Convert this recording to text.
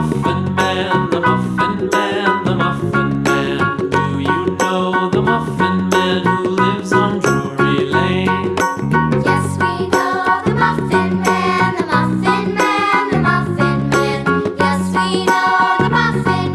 often